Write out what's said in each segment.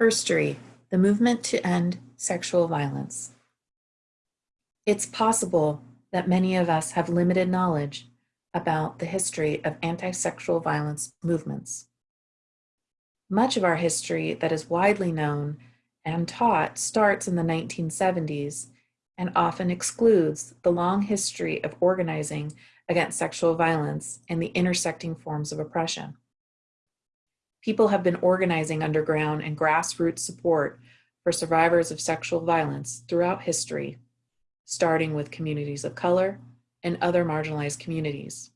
Herstory, the movement to end sexual violence. It's possible that many of us have limited knowledge about the history of anti-sexual violence movements. Much of our history that is widely known and taught starts in the 1970s and often excludes the long history of organizing against sexual violence and the intersecting forms of oppression. People have been organizing underground and grassroots support for survivors of sexual violence throughout history, starting with communities of color and other marginalized communities.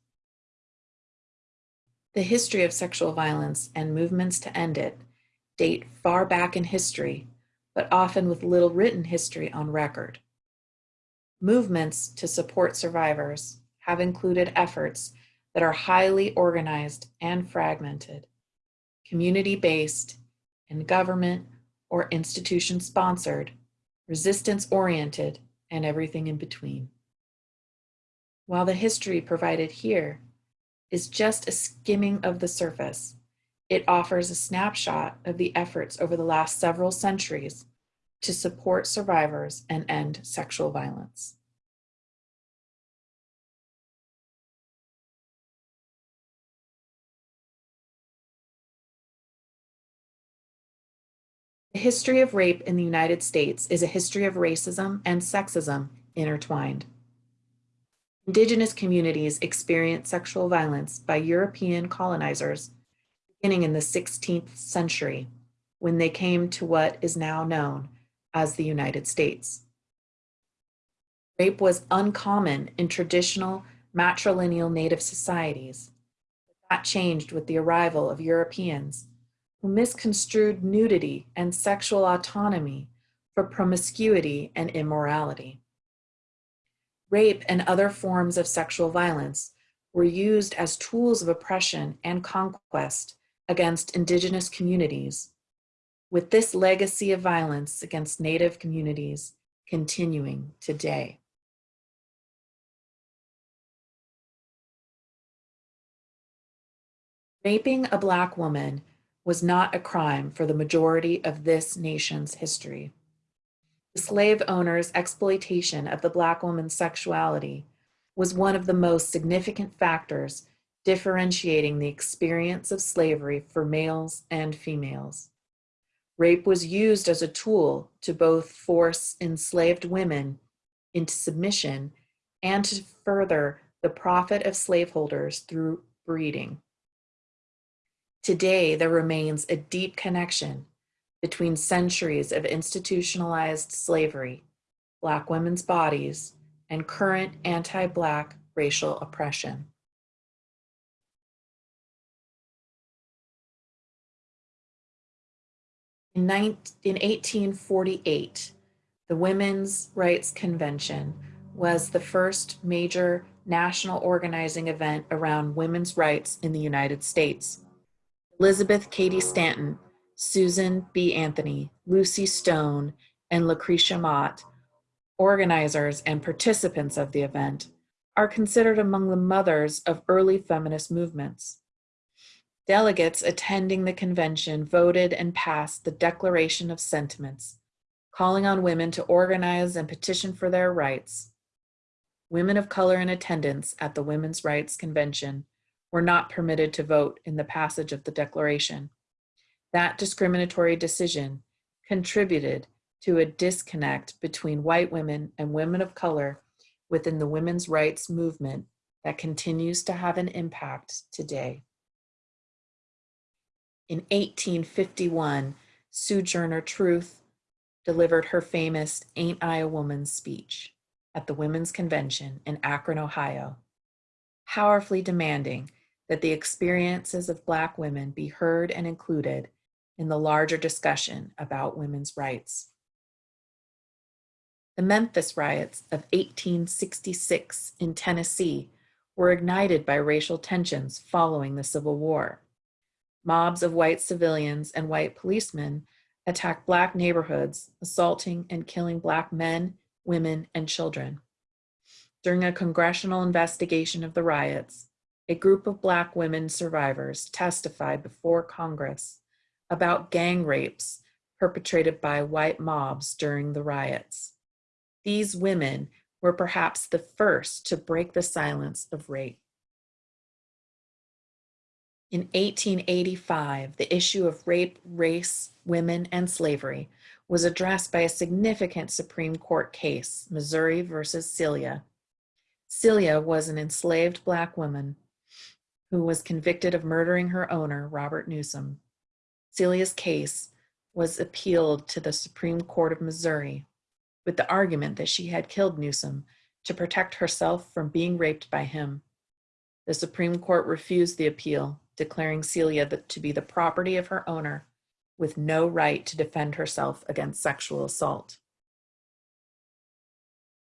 The history of sexual violence and movements to end it date far back in history, but often with little written history on record. Movements to support survivors have included efforts that are highly organized and fragmented, community-based, and government or institution-sponsored, resistance-oriented, and everything in between. While the history provided here is just a skimming of the surface, it offers a snapshot of the efforts over the last several centuries to support survivors and end sexual violence. The history of rape in the United States is a history of racism and sexism intertwined. Indigenous communities experienced sexual violence by European colonizers beginning in the 16th century when they came to what is now known as the United States. Rape was uncommon in traditional matrilineal native societies. That changed with the arrival of Europeans who misconstrued nudity and sexual autonomy for promiscuity and immorality. Rape and other forms of sexual violence were used as tools of oppression and conquest against indigenous communities, with this legacy of violence against native communities continuing today. Raping a Black woman was not a crime for the majority of this nation's history. The slave owner's exploitation of the Black woman's sexuality was one of the most significant factors differentiating the experience of slavery for males and females. Rape was used as a tool to both force enslaved women into submission and to further the profit of slaveholders through breeding. Today, there remains a deep connection between centuries of institutionalized slavery, Black women's bodies, and current anti-Black racial oppression. In, 1848, the Women's Rights Convention was the first major national organizing event around women's rights in the United States. Elizabeth Cady Stanton, Susan B. Anthony, Lucy Stone, and Lucretia Mott, organizers and participants of the event, are considered among the mothers of early feminist movements. Delegates attending the convention voted and passed the Declaration of Sentiments, calling on women to organize and petition for their rights. Women of color in attendance at the Women's Rights Convention were not permitted to vote in the passage of the declaration. That discriminatory decision contributed to a disconnect between white women and women of color within the women's rights movement that continues to have an impact today. In 1851, Sojourner Truth delivered her famous Ain't I a Woman speech at the Women's Convention in Akron, Ohio, powerfully demanding that the experiences of Black women be heard and included in the larger discussion about women's rights. The Memphis riots of 1866 in Tennessee were ignited by racial tensions following the Civil War. Mobs of white civilians and white policemen attacked Black neighborhoods, assaulting and killing Black men, women, and children. During a congressional investigation of the riots, a group of Black women survivors testified before Congress about gang rapes perpetrated by white mobs during the riots. These women were perhaps the first to break the silence of rape. In 1885, the issue of rape, race, women, and slavery was addressed by a significant Supreme Court case, Missouri versus Celia. Celia was an enslaved Black woman who was convicted of murdering her owner, Robert Newsom. Celia's case was appealed to the Supreme Court of Missouri with the argument that she had killed Newsom to protect herself from being raped by him. The Supreme Court refused the appeal, declaring Celia to be the property of her owner with no right to defend herself against sexual assault.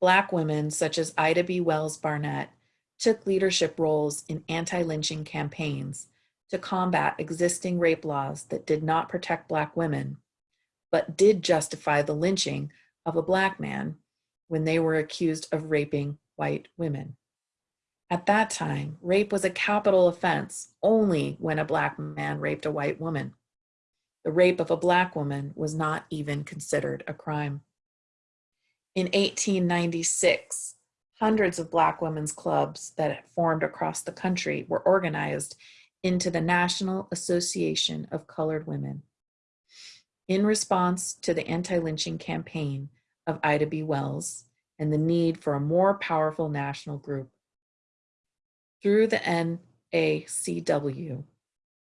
Black women such as Ida B. Wells Barnett took leadership roles in anti-lynching campaigns to combat existing rape laws that did not protect Black women, but did justify the lynching of a Black man when they were accused of raping white women. At that time, rape was a capital offense only when a Black man raped a white woman. The rape of a Black woman was not even considered a crime. In 1896, hundreds of Black women's clubs that formed across the country were organized into the National Association of Colored Women. In response to the anti-lynching campaign of Ida B. Wells and the need for a more powerful national group. Through the NACW,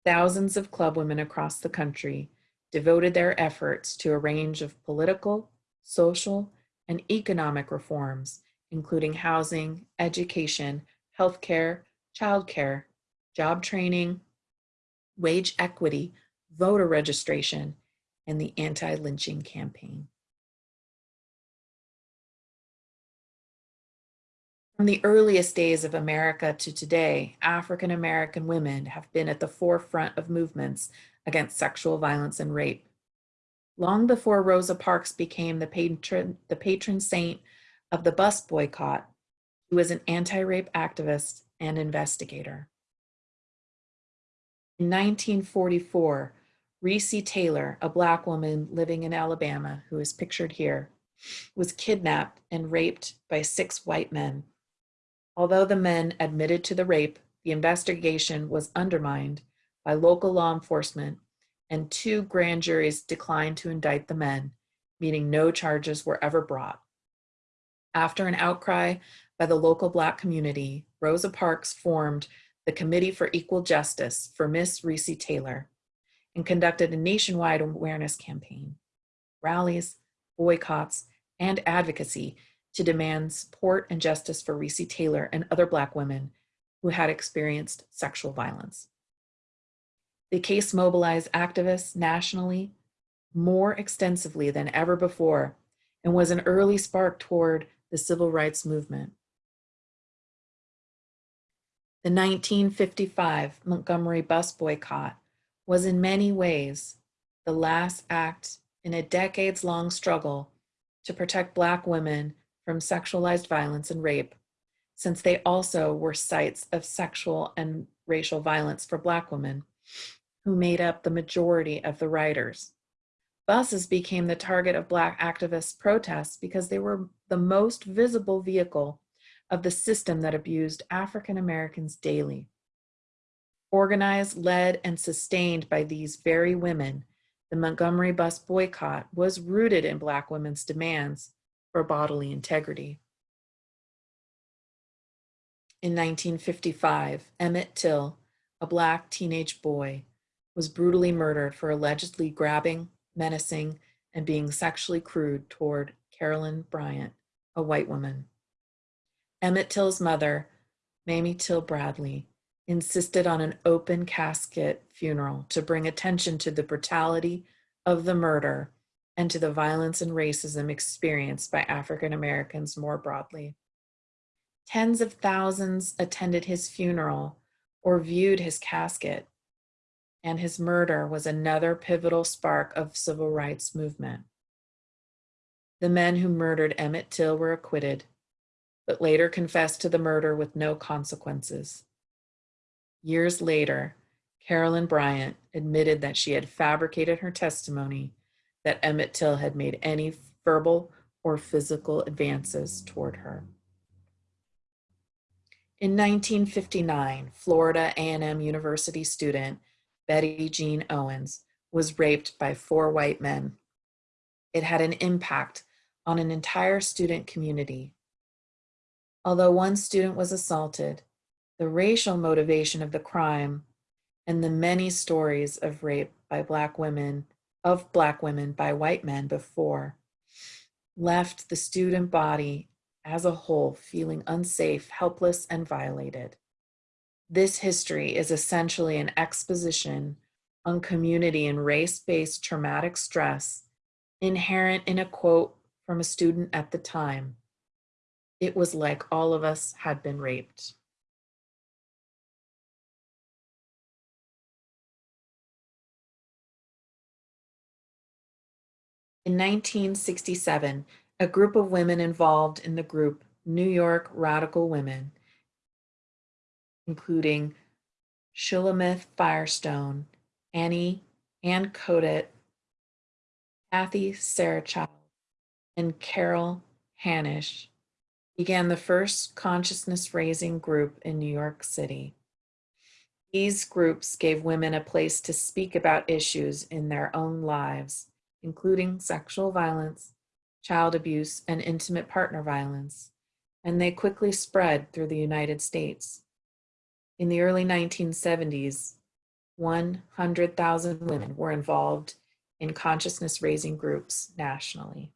thousands of club women across the country devoted their efforts to a range of political, social, and economic reforms, including housing, education, healthcare, childcare, job training, wage equity, voter registration, and the anti-lynching campaign. From the earliest days of America to today, African American women have been at the forefront of movements against sexual violence and rape. Long before Rosa Parks became the patron, the patron saint of the bus boycott, she was an anti-rape activist and investigator. In 1944, Recy Taylor, a Black woman living in Alabama who is pictured here, was kidnapped and raped by six white men. Although the men admitted to the rape, the investigation was undermined by local law enforcement and two grand juries declined to indict the men, meaning no charges were ever brought. After an outcry by the local Black community, Rosa Parks formed the Committee for Equal Justice for Miss Recy Taylor and conducted a nationwide awareness campaign, rallies, boycotts, and advocacy to demand support and justice for Recy Taylor and other Black women who had experienced sexual violence. The case mobilized activists nationally more extensively than ever before and was an early spark toward the civil rights movement. The 1955 Montgomery bus boycott was in many ways the last act in a decades long struggle to protect Black women from sexualized violence and rape, since they also were sites of sexual and racial violence for Black women, who made up the majority of the riders. Buses became the target of Black activist protests because they were the most visible vehicle of the system that abused African Americans daily. Organized, led, and sustained by these very women, the Montgomery bus boycott was rooted in Black women's demands for bodily integrity. In 1955, Emmett Till, a Black teenage boy, was brutally murdered for allegedly grabbing, menacing, and being sexually crude toward Carolyn Bryant, a white woman. Emmett Till's mother, Mamie Till Bradley, insisted on an open casket funeral to bring attention to the brutality of the murder and to the violence and racism experienced by African Americans more broadly. Tens of thousands attended his funeral or viewed his casket, and his murder was another pivotal spark of civil rights movement. The men who murdered Emmett Till were acquitted, but later confessed to the murder with no consequences. Years later, Carolyn Bryant admitted that she had fabricated her testimony that Emmett Till had made any verbal or physical advances toward her. In 1959, Florida A&M University student Betty Jean Owens was raped by four white men. It had an impact on an entire student community. Although one student was assaulted, the racial motivation of the crime and the many stories of rape by black women of black women by white men before left the student body as a whole feeling unsafe, helpless, and violated. This history is essentially an exposition on community and race-based traumatic stress inherent in a quote from a student at the time. It was like all of us had been raped. In 1967, a group of women involved in the group New York Radical Women, including Shulamith Firestone, Annie Ann Koedt, Kathy Sarachild, and Carol Hanisch, began the first consciousness raising group in New York City. These groups gave women a place to speak about issues in their own lives including sexual violence, child abuse, and intimate partner violence, and they quickly spread through the United States. In the early 1970s, 100,000 women were involved in consciousness raising groups nationally.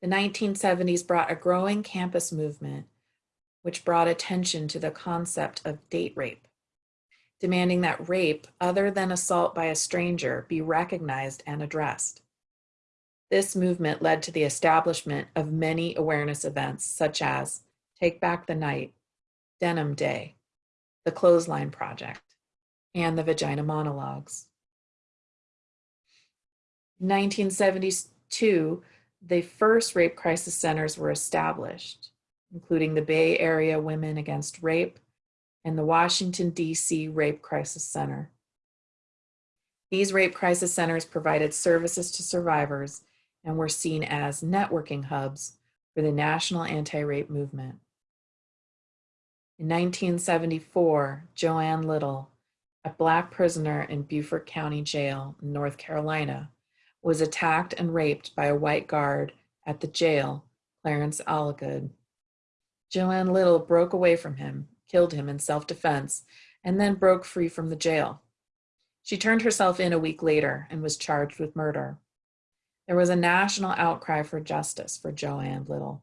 The 1970s brought a growing campus movement, which brought attention to the concept of date rape demanding that rape, other than assault by a stranger, be recognized and addressed. This movement led to the establishment of many awareness events such as Take Back the Night, Denim Day, the Clothesline Project, and the Vagina Monologues. In 1972, the first rape crisis centers were established, including the Bay Area Women Against Rape and the Washington, D.C. Rape Crisis Center. These rape crisis centers provided services to survivors and were seen as networking hubs for the national anti-rape movement. In 1974, Joanne Little, a Black prisoner in Beaufort County Jail North Carolina, was attacked and raped by a white guard at the jail, Clarence Algood. Joanne Little broke away from him killed him in self-defense, and then broke free from the jail. She turned herself in a week later and was charged with murder. There was a national outcry for justice for Joanne Little,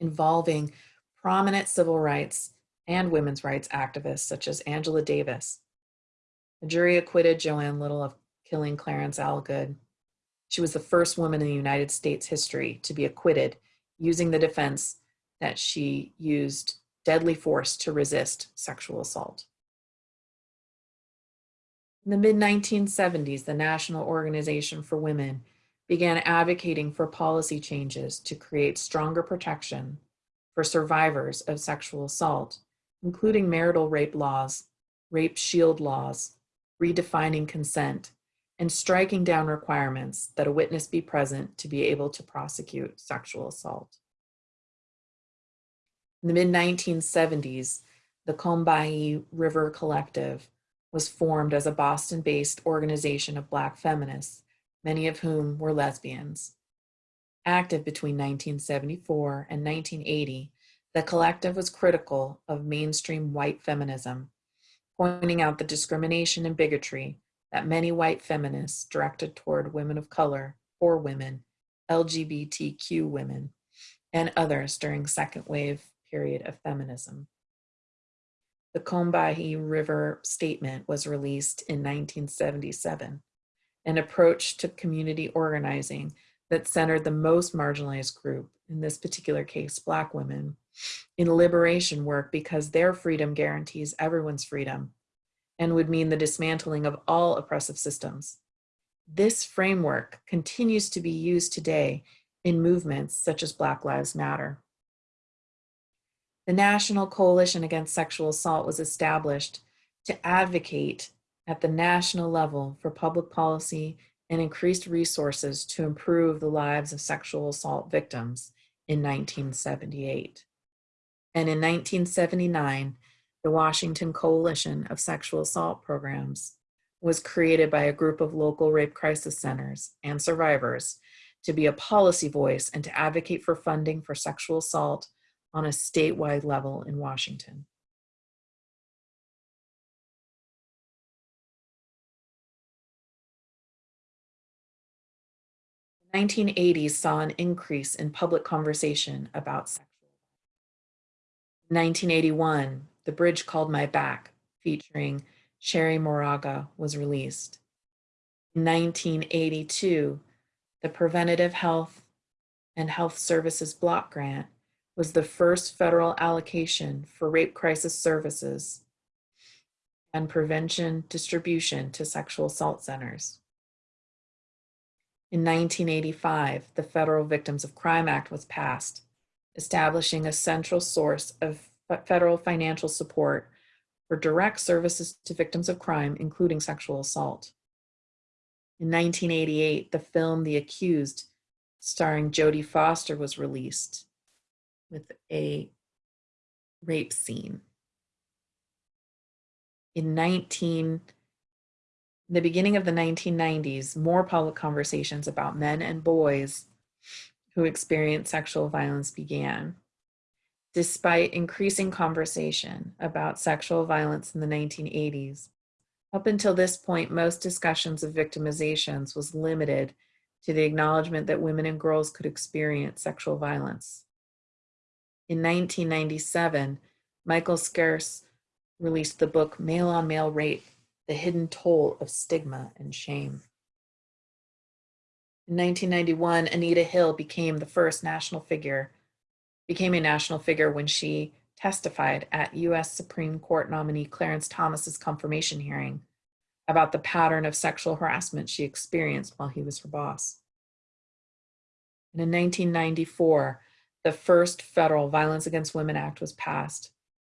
involving prominent civil rights and women's rights activists such as Angela Davis. The jury acquitted Joanne Little of killing Clarence Algood. She was the first woman in the United States history to be acquitted using the defense that she used deadly force to resist sexual assault. In the mid-1970s, the National Organization for Women began advocating for policy changes to create stronger protection for survivors of sexual assault, including marital rape laws, rape shield laws, redefining consent, and striking down requirements that a witness be present to be able to prosecute sexual assault. In the mid-1970s, the Combahee River Collective was formed as a Boston-based organization of Black feminists, many of whom were lesbians. Active between 1974 and 1980, the collective was critical of mainstream white feminism, pointing out the discrimination and bigotry that many white feminists directed toward women of color, poor women, LGBTQ women, and others during second wave period of feminism. The Combahee River Statement was released in 1977, an approach to community organizing that centered the most marginalized group, in this particular case, Black women, in liberation work because their freedom guarantees everyone's freedom and would mean the dismantling of all oppressive systems. This framework continues to be used today in movements such as Black Lives Matter. The National Coalition Against Sexual Assault was established to advocate at the national level for public policy and increased resources to improve the lives of sexual assault victims in 1978. And in 1979, the Washington Coalition of Sexual Assault Programs was created by a group of local rape crisis centers and survivors to be a policy voice and to advocate for funding for sexual assault on a statewide level in Washington. 1980s saw an increase in public conversation about sexual. In 1981, The Bridge Called My Back, featuring Cherríe Moraga, was released. In 1982, the Preventative Health and Health Services Block Grant was the first federal allocation for rape crisis services and prevention distribution to sexual assault centers. In 1985, the Federal Victims of Crime Act was passed, establishing a central source of federal financial support for direct services to victims of crime, including sexual assault. In 1988, the film The Accused, starring Jodie Foster, was released with a rape scene. In 19 the beginning of the 1990s, more public conversations about men and boys who experience sexual violence began. Despite increasing conversation about sexual violence in the 1980s, up until this point, most discussions of victimizations was limited to the acknowledgement that women and girls could experience sexual violence. In 1997, Michael Scarce released the book Male on Male Rape, the hidden toll of stigma and shame. In 1991, Anita Hill became the first national figure, became a national figure when she testified at US Supreme Court nominee Clarence Thomas's confirmation hearing about the pattern of sexual harassment she experienced while he was her boss. And in 1994, the first federal Violence Against Women Act was passed,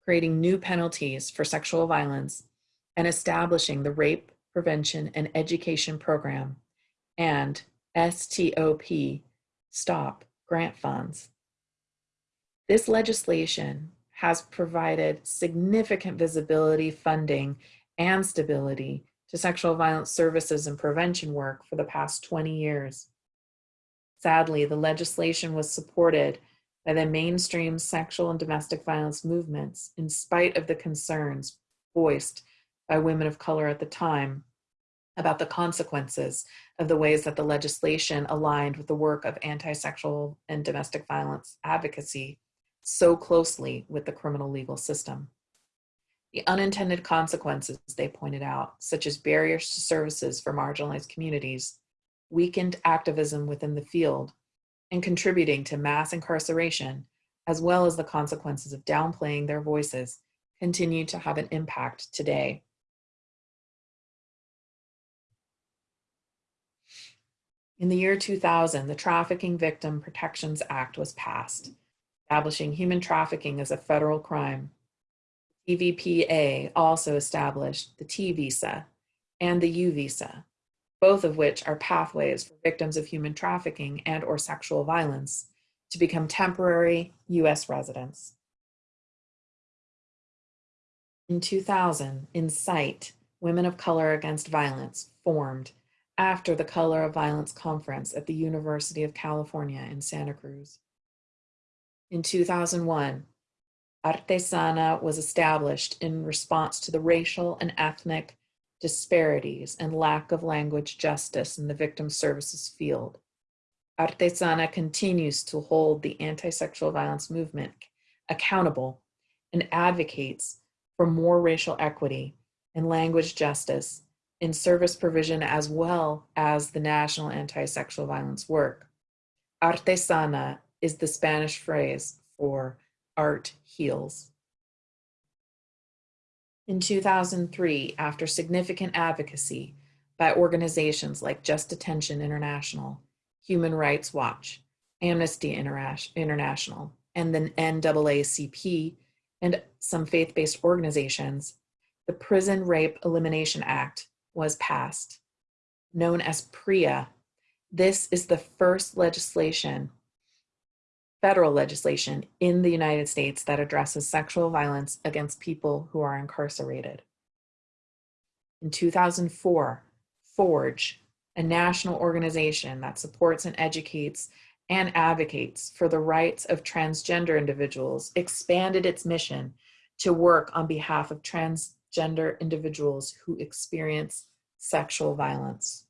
creating new penalties for sexual violence and establishing the Rape Prevention and Education Program and STOP, STOP, grant funds. This legislation has provided significant visibility, funding, and stability to sexual violence services and prevention work for the past 20 years. Sadly, the legislation was supported by the mainstream sexual and domestic violence movements in spite of the concerns voiced by women of color at the time about the consequences of the ways that the legislation aligned with the work of anti-sexual and domestic violence advocacy so closely with the criminal legal system. The unintended consequences, they pointed out, such as barriers to services for marginalized communities, weakened activism within the field, and contributing to mass incarceration, as well as the consequences of downplaying their voices, continue to have an impact today. In the year 2000, the Trafficking Victim Protections Act was passed, establishing human trafficking as a federal crime. TVPA also established the T visa and the U visa, both of which are pathways for victims of human trafficking and or sexual violence to become temporary US residents. In 2000, INCITE, Women of Color Against Violence, formed after the Color of Violence Conference at the University of California in Santa Cruz. In 2001, Arte Sana was established in response to the racial and ethnic disparities and lack of language justice in the victim services field. Arte Sana continues to hold the anti-sexual violence movement accountable and advocates for more racial equity and language justice in service provision as well as the national anti-sexual violence work. Arte Sana is the Spanish phrase for art heals. In 2003, after significant advocacy by organizations like Just Detention International, Human Rights Watch, Amnesty International, and the NAACP, and some faith-based organizations, the Prison Rape Elimination Act was passed, known as PREA. This is the first legislation, federal legislation in the United States that addresses sexual violence against people who are incarcerated. In 2004, FORGE, a national organization that supports and educates and advocates for the rights of transgender individuals, expanded its mission to work on behalf of transgender individuals who experience sexual violence.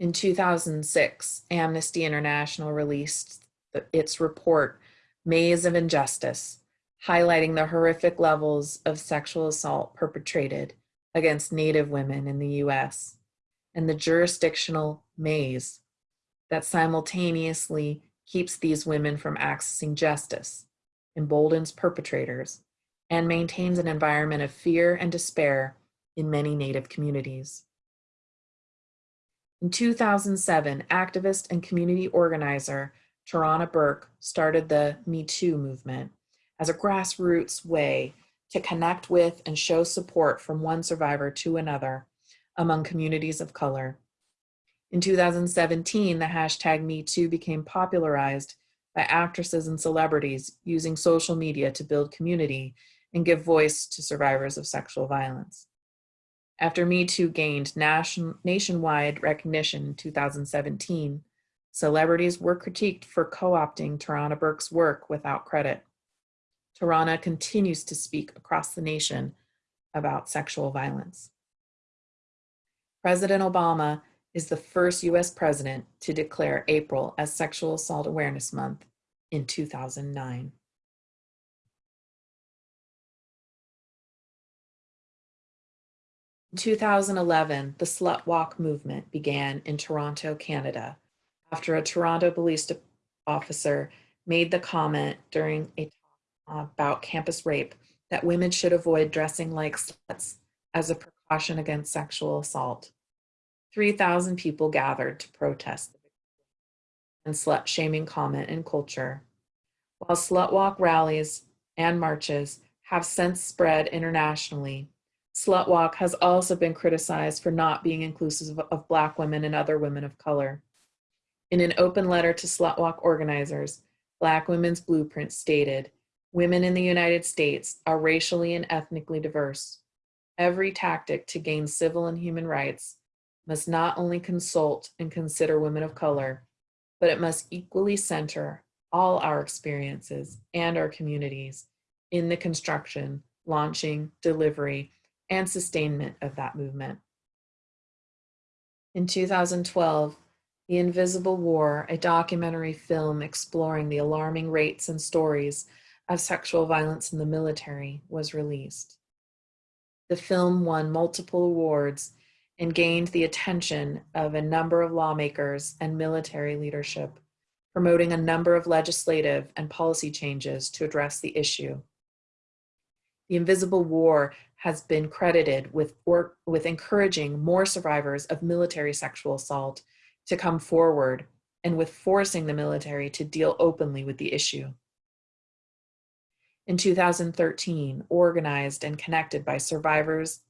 In 2006, Amnesty International released its report, Maze of Injustice, highlighting the horrific levels of sexual assault perpetrated against Native women in the US and the jurisdictional maze that simultaneously keeps these women from accessing justice, emboldens perpetrators, and maintains an environment of fear and despair in many Native communities. In 2007, activist and community organizer Tarana Burke started the Me Too movement as a grassroots way to connect with and show support from one survivor to another among communities of color. In 2017, the hashtag Me Too became popularized by actresses and celebrities using social media to build community and give voice to survivors of sexual violence. After Me Too gained nation, nationwide recognition in 2017, celebrities were critiqued for co-opting Tarana Burke's work without credit. Tarana continues to speak across the nation about sexual violence. President Obama is the first US president to declare April as Sexual Assault Awareness Month in 2009. In 2011, the Slut Walk movement began in Toronto, Canada, after a Toronto police officer made the comment during a talk uh, about campus rape that women should avoid dressing like sluts as a precaution against sexual assault. 3,000 people gathered to protest and slut shaming comment and culture. While slut walk rallies and marches have since spread internationally, Slut Walk has also been criticized for not being inclusive of Black women and other women of color. In an open letter to Slut Walk organizers, Black Women's Blueprint stated, women in the United States are racially and ethnically diverse. Every tactic to gain civil and human rights must not only consult and consider women of color, but it must equally center all our experiences and our communities in the construction, launching, delivery, and sustainment of that movement. In 2012, The Invisible War, a documentary film exploring the alarming rates and stories of sexual violence in the military, was released. The film won multiple awards and gained the attention of a number of lawmakers and military leadership, promoting a number of legislative and policy changes to address the issue. The Invisible War has been credited with, work, with encouraging more survivors of military sexual assault to come forward and with forcing the military to deal openly with the issue. In 2013, organized and connected by survivors,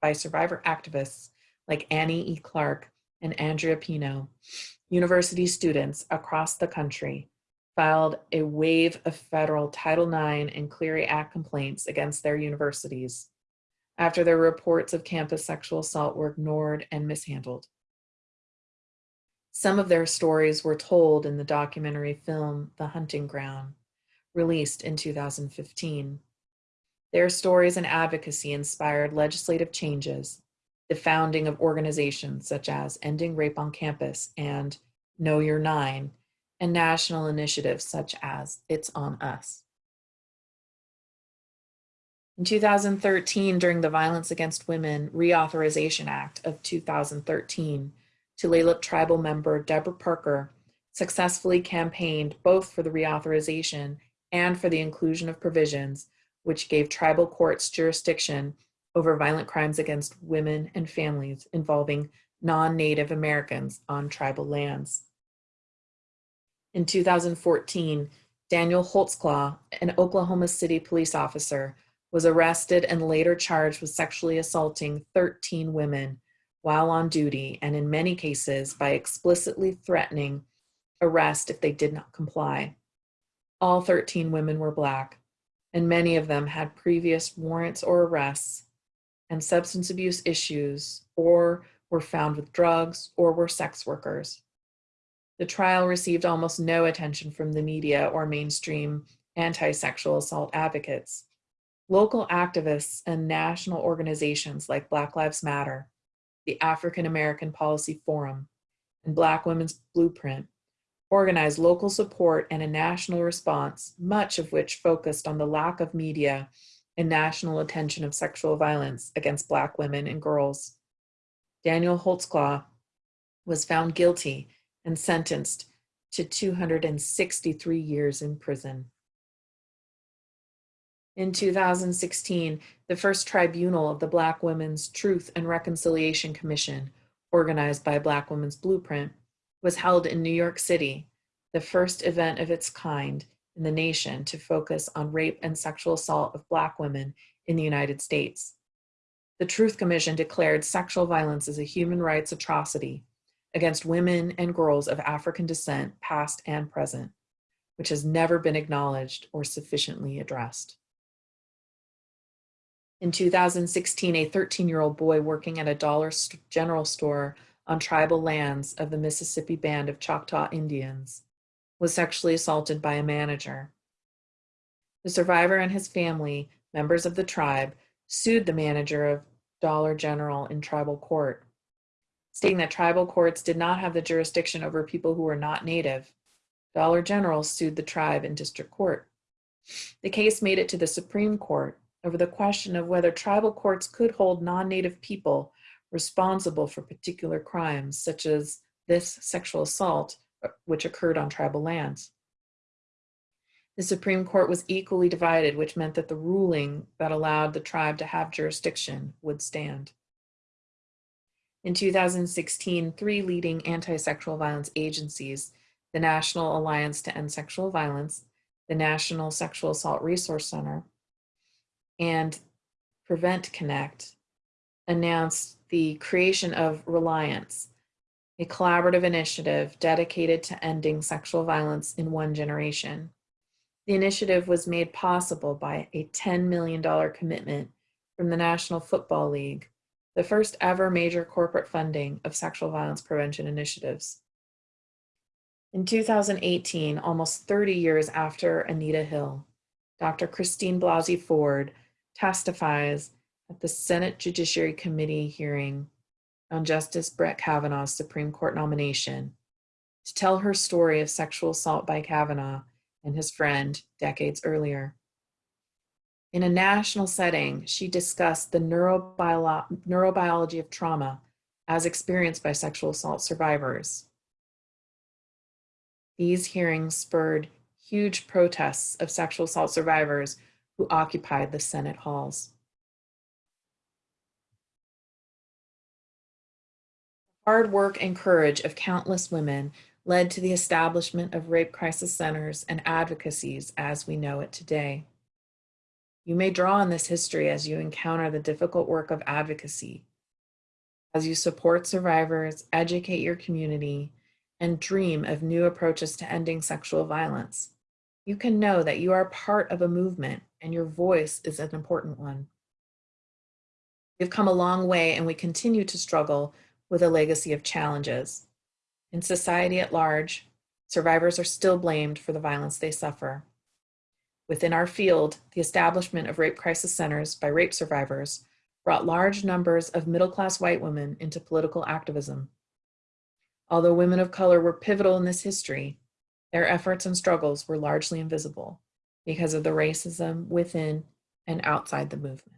by survivor activists like Annie E. Clark and Andrea Pino, university students across the country filed a wave of federal Title IX and Clery Act complaints against their universities after their reports of campus sexual assault were ignored and mishandled. Some of their stories were told in the documentary film, The Hunting Ground, released in 2015. Their stories and advocacy inspired legislative changes the founding of organizations such as Ending Rape on Campus and Know Your Nine, and national initiatives such as It's On Us. In 2013, during the Violence Against Women Reauthorization Act of 2013, Tulalip tribal member Deborah Parker successfully campaigned both for the reauthorization and for the inclusion of provisions which gave tribal courts jurisdiction over violent crimes against women and families involving non-Native Americans on tribal lands. In 2014, Daniel Holtzclaw, an Oklahoma City police officer, was arrested and later charged with sexually assaulting 13 women while on duty, and in many cases by explicitly threatening arrest if they did not comply. All 13 women were Black, and many of them had previous warrants or arrests and substance abuse issues, or were found with drugs, or were sex workers. The trial received almost no attention from the media or mainstream anti-sexual assault advocates. Local activists and national organizations like Black Lives Matter, the African American Policy Forum, and Black Women's Blueprint organized local support and a national response, much of which focused on the lack of media and national attention of sexual violence against Black women and girls. Daniel Holtzclaw was found guilty and sentenced to 263 years in prison. In 2016, the first tribunal of the Black Women's Truth and Reconciliation Commission, organized by Black Women's Blueprint, was held in New York City, the first event of its kind in the nation to focus on rape and sexual assault of Black women in the United States. The Truth Commission declared sexual violence as a human rights atrocity against women and girls of African descent, past and present, which has never been acknowledged or sufficiently addressed. In 2016, a 13-year-old boy working at a Dollar General store on tribal lands of the Mississippi Band of Choctaw Indians was sexually assaulted by a manager. The survivor and his family, members of the tribe, sued the manager of Dollar General in tribal court, stating that tribal courts did not have the jurisdiction over people who were not native. Dollar General sued the tribe in district court. The case made it to the Supreme Court over the question of whether tribal courts could hold non-native people responsible for particular crimes, such as this sexual assault, which occurred on tribal lands. The Supreme Court was equally divided, which meant that the ruling that allowed the tribe to have jurisdiction would stand. In 2016, three leading anti-sexual violence agencies, the National Alliance to End Sexual Violence, the National Sexual Assault Resource Center, and Prevent Connect, announced the creation of Raliance, a collaborative initiative dedicated to ending sexual violence in one generation. The initiative was made possible by a $10 million commitment from the National Football League, the first ever major corporate funding of sexual violence prevention initiatives. In 2018, almost 30 years after Anita Hill, Dr. Christine Blasey Ford testifies at the Senate Judiciary Committee hearing on Justice Brett Kavanaugh's Supreme Court nomination to tell her story of sexual assault by Kavanaugh and his friend decades earlier. In a national setting, she discussed the neurobiolo neurobiology of trauma as experienced by sexual assault survivors. These hearings spurred huge protests of sexual assault survivors who occupied the Senate halls. Hard work and courage of countless women led to the establishment of rape crisis centers and advocacies as we know it today. You may draw on this history as you encounter the difficult work of advocacy, as you support survivors, educate your community, and dream of new approaches to ending sexual violence. You can know that you are part of a movement and your voice is an important one. We've come a long way and we continue to struggle with a legacy of challenges. In society at large, survivors are still blamed for the violence they suffer. Within our field, the establishment of rape crisis centers by rape survivors brought large numbers of middle-class white women into political activism. Although women of color were pivotal in this history, their efforts and struggles were largely invisible because of the racism within and outside the movement.